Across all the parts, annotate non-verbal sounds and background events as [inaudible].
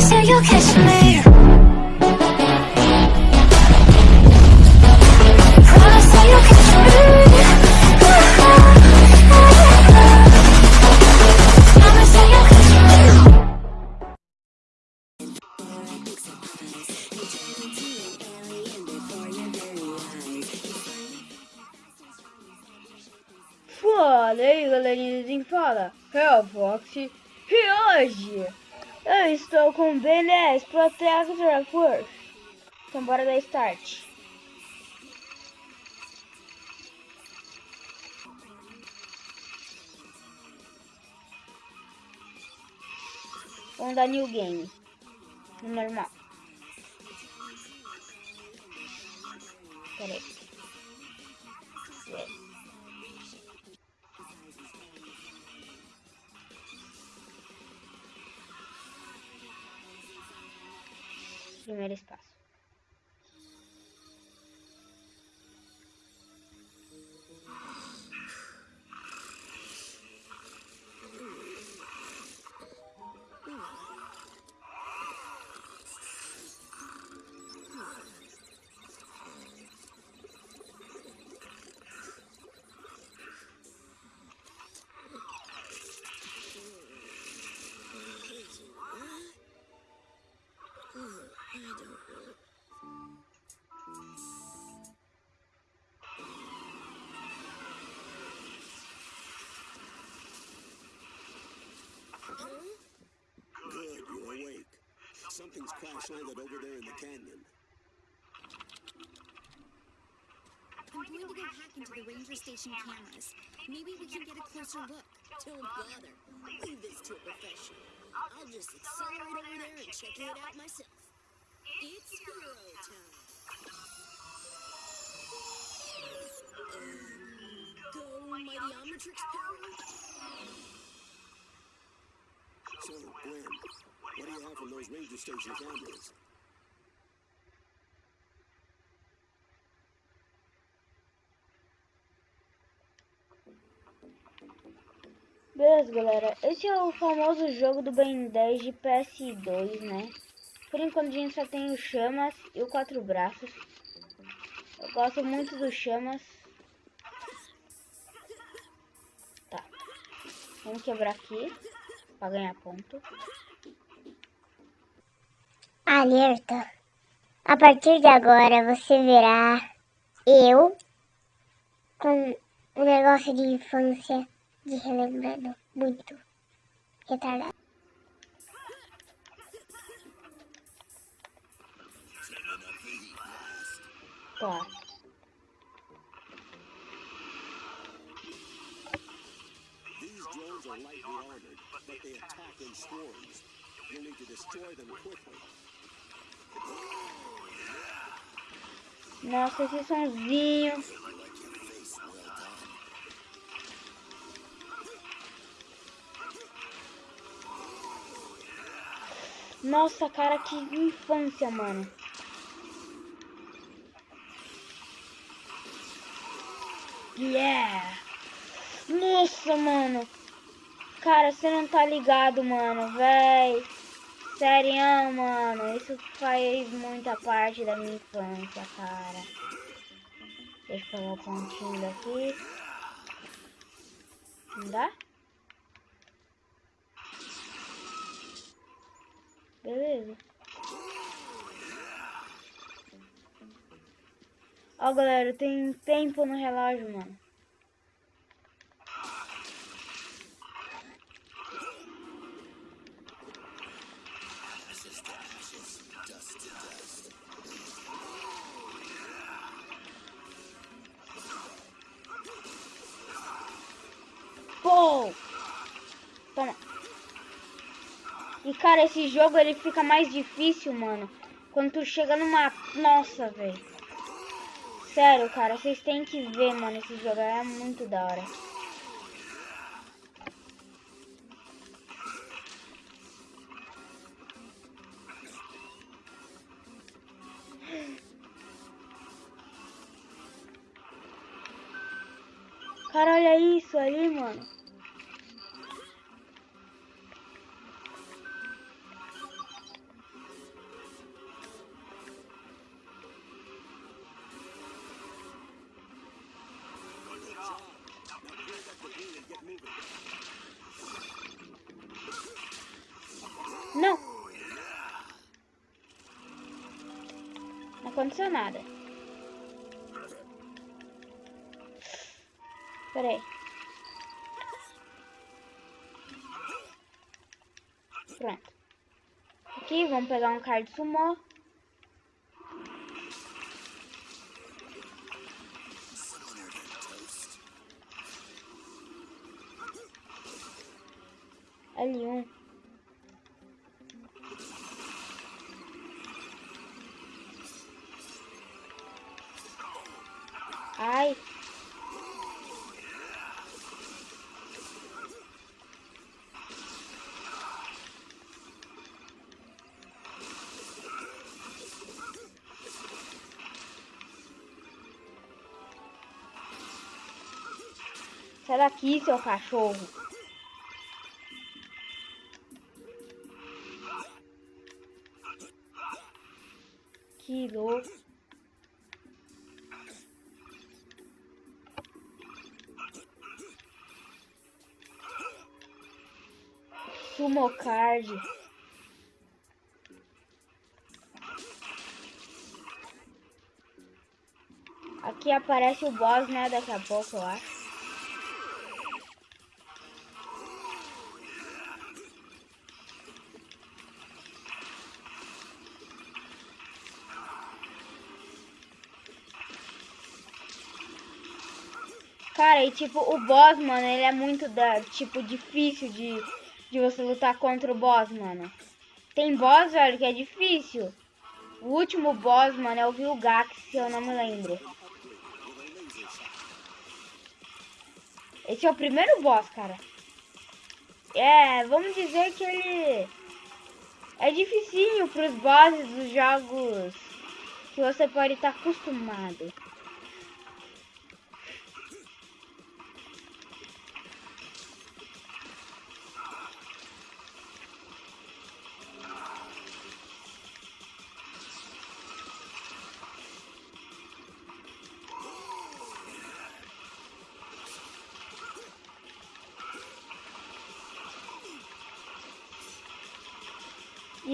Me. Fala aí galerinha quem fala, é o Fox e hoje eu estou com 10 Protector Force. Então bora dar start. Vamos dar new game. No normal. Pera aí. Good, you're awake. Something's crash landed over there in the canyon. I'm going to go hack into the ranger station cameras. Maybe we can get a closer look. Don't bother. Leave this to a professional. I'll just accelerate over there and check it out myself. It's hero time. Go, mighty Omnitrix power. So, Gwen, what do you have from those ranger station cameras? Beleza, galera. Esse é o famoso jogo do Ben 10 de PS2, né? Por enquanto a gente só tem o Chamas e o Quatro Braços. Eu gosto muito do Chamas. Tá. Vamos quebrar aqui. Pra ganhar ponto. Alerta. A partir de agora você verá eu com um negócio de infância de relembrando muito retardado. Tá. Swarms. You'll need to destroy them quickly. Nossa, esse sonzinho. Nossa, cara, que infância, mano. Yeah! Nossa, mano. Cara, você não tá ligado, mano, véi. Sério, mano. Isso faz muita parte da minha infância, cara. Deixa eu pegar o pontinho daqui. Não dá? Beleza. Ó, galera, tem tempo no relógio, mano. Cara, esse jogo, ele fica mais difícil, mano. Quando tu chega numa... Nossa, velho. Sério, cara, vocês têm que ver, mano, esse jogo. É muito da hora. Cara, olha isso ali, mano. Pera aí. Pronto. Aqui, vamos pegar um card sumô. Sai daqui, seu cachorro. Que louco. Sumo card. Aqui aparece o boss, né? Daqui a pouco, eu acho. Cara, e tipo, o boss, mano, ele é muito, da, tipo, difícil de, de você lutar contra o boss, mano. Tem boss, velho, que é difícil. O último boss, mano, é o Vilgax, se eu não me lembro. Esse é o primeiro boss, cara. É, vamos dizer que ele é dificinho pros bosses dos jogos que você pode estar acostumado.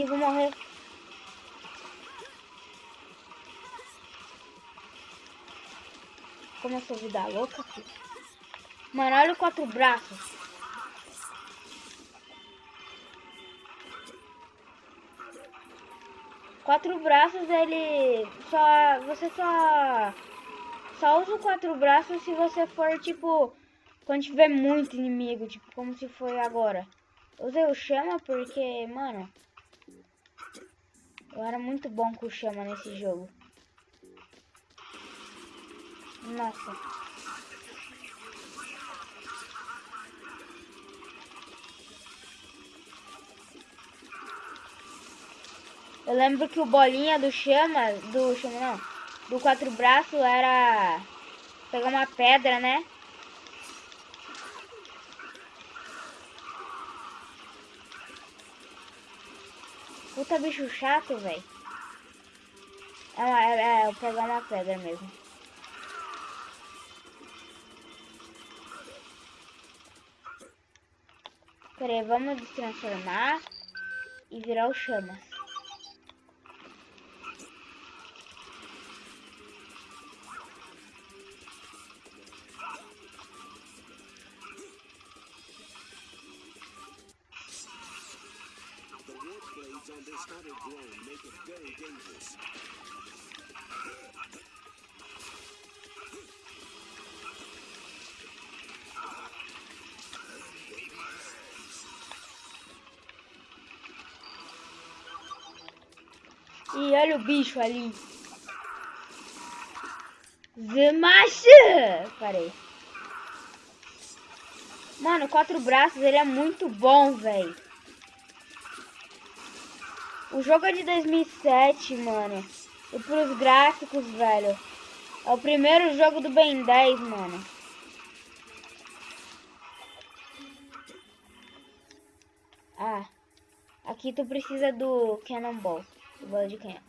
Vou morrer. Como essa vida louca aqui. Mano, olha o quatro braços. Quatro braços, ele só... Você só... Só usa o quatro braços se você for, tipo... Quando tiver muito inimigo, tipo, como se foi agora. Usei o chama porque, mano... Eu era muito bom com o chama nesse jogo. Nossa. Eu lembro que o bolinha do chama, do chama não, do quatro braços era pegar uma pedra, né? Puta bicho chato, velho. É, uma- é, é, eu pegar uma pedra mesmo. Pera aí, vamos destransformar e virar o chamas. Olha o bicho ali. Zemacha! Parei. Mano, quatro braços, ele é muito bom, velho. O jogo é de 2007, mano. E pros gráficos, velho. É o primeiro jogo do Ben 10, mano. Ah. Aqui tu precisa do Cannonball. Do bola de canhão.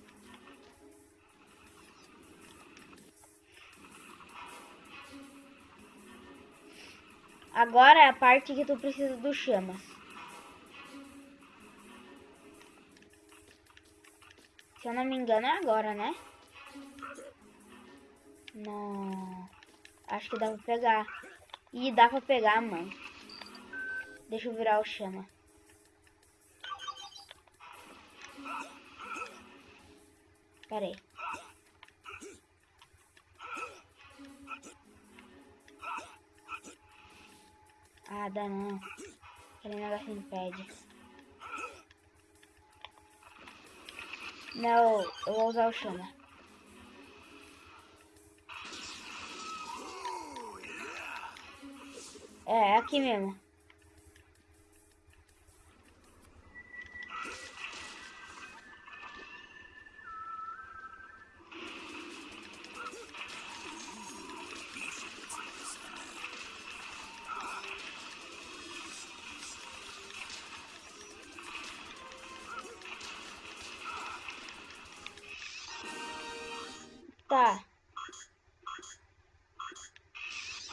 Agora é a parte que tu precisa do chamas. Se eu não me engano é agora, né? Não. Acho que dá pra pegar. Ih, dá pra pegar, mano. Deixa eu virar o chama. Pera aí. Ah, dá não. Aquele negócio impede. Não, eu vou usar o chama. É, é aqui mesmo.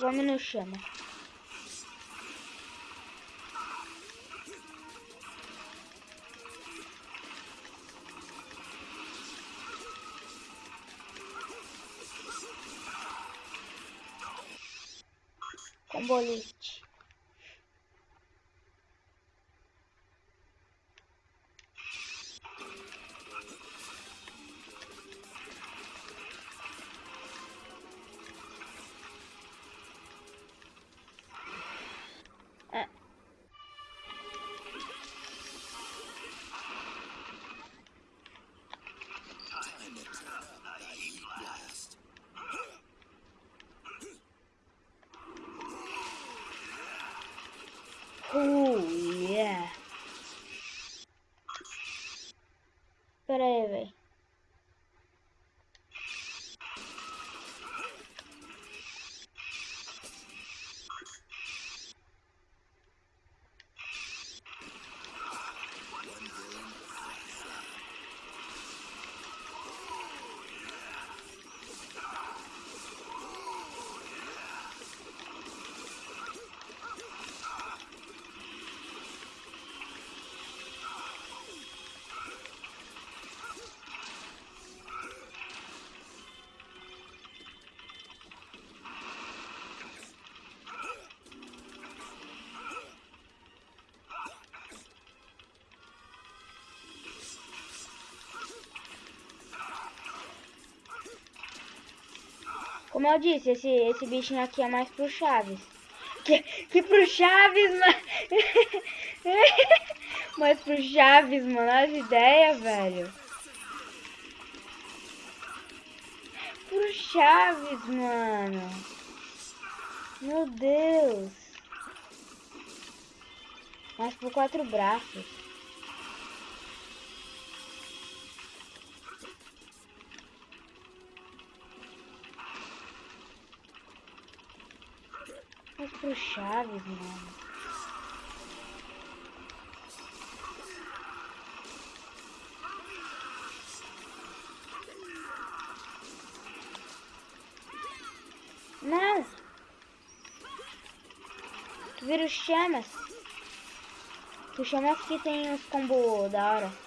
Vamos no chama. Como eu disse, esse, esse bichinho aqui é mais pro Chaves. Que, que pro Chaves, mano. [laughs] mais pro Chaves, mano. As ideias, velho. Pro Chaves, mano. Meu Deus. Mais por quatro braços. Mas pro Chaves, mano. Não! Tu vira os chamas. Os chamas que tem uns combo da hora.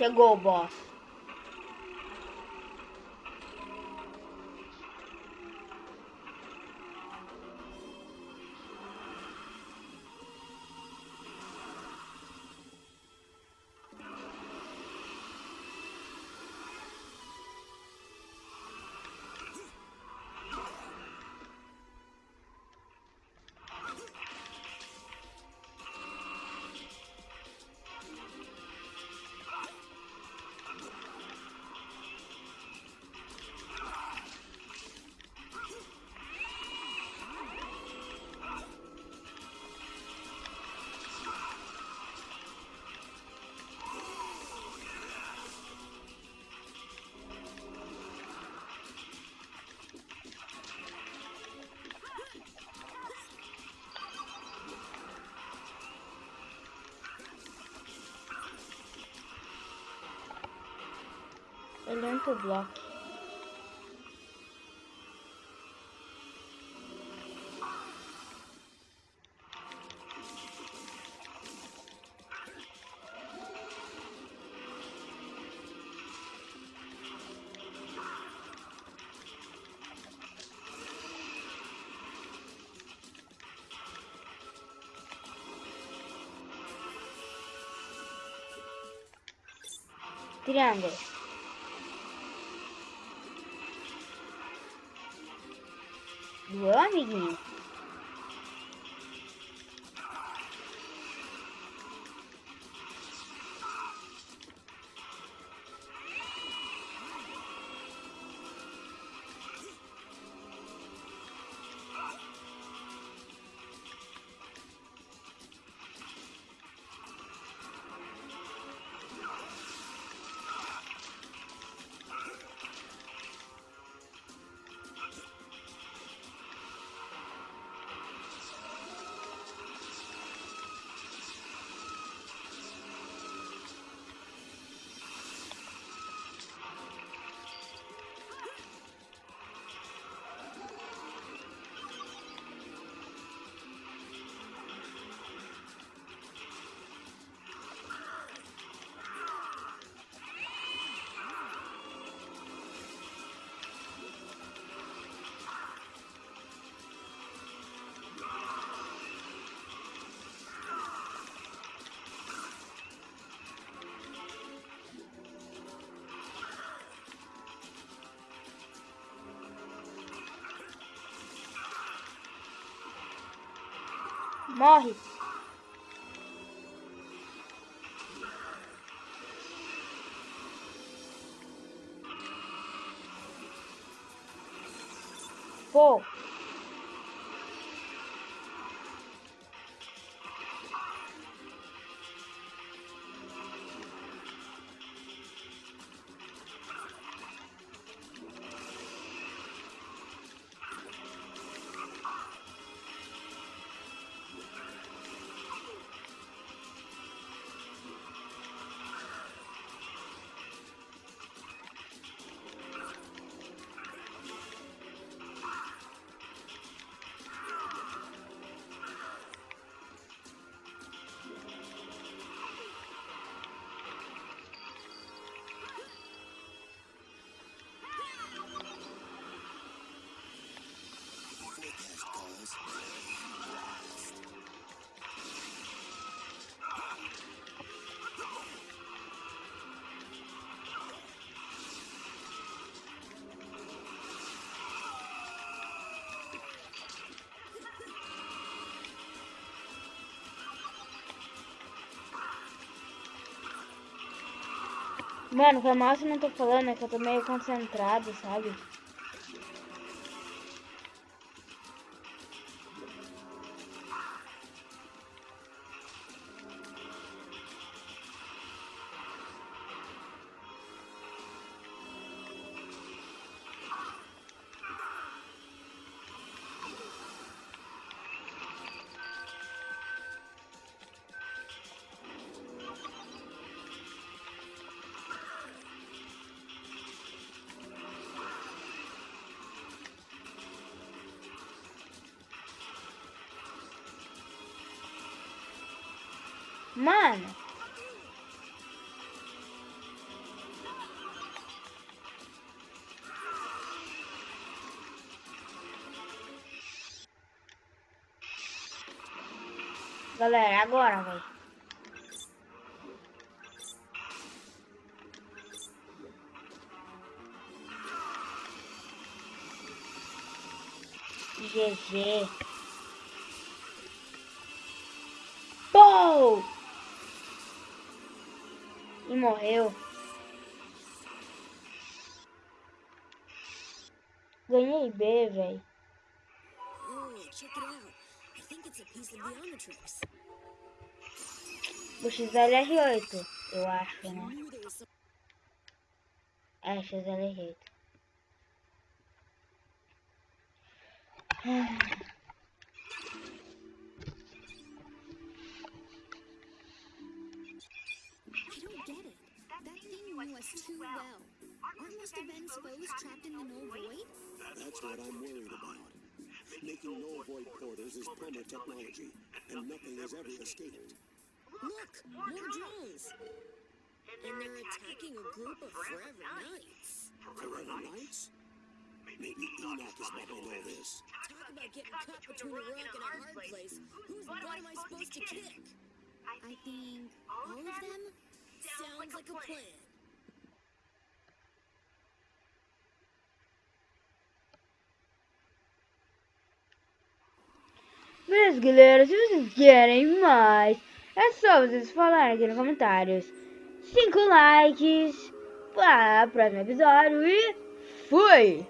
Chegou o boss. soltanto blocchi. triangolo Doeu, amiguinho? Morre. Pô. Mano, foi mal se não tô falando, é que eu tô meio concentrado, sabe? Mano. Galera, agora, velho. GG. Morreu. Ganhei B, velho. O XLR8, eu acho, né? É, XLR8. I don't get it. That thing knew us too well. Aren't most events foes trapped in the null void? That's what I'm worried about. Making null void portals is plumber technology, and nothing has ever escaped. Look, more drones. And they're attacking a group of Forever Knights. Forever Knights? Maybe Enoch is behind all this. Talk about getting caught between a rock and a hard place. Whose butt am I supposed to kick? I think all of them? Sounds like a plan. Beleza, galera, se vocês querem mais, é só vocês falarem aqui nos comentários. 5 likes para o próximo episódio e fui!